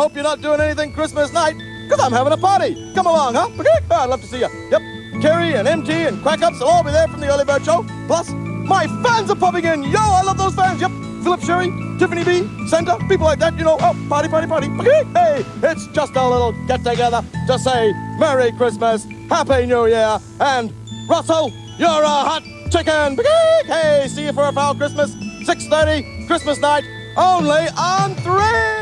hope you're not doing anything Christmas night, because I'm having a party. Come along, huh? I'd love to see you. Yep. Kerry and MT and Quack Ups will all be there from the early bird show. Plus, my fans are popping in. Yo, I love those fans. Yep. Philip Sherry, Tiffany B, Santa, people like that, you know. Oh, party, party, party. Hey, it's just a little get together to say Merry Christmas, Happy New Year, and Russell, you're a hot chicken. Hey, see you for a foul Christmas. 6.30, Christmas night, only on 3.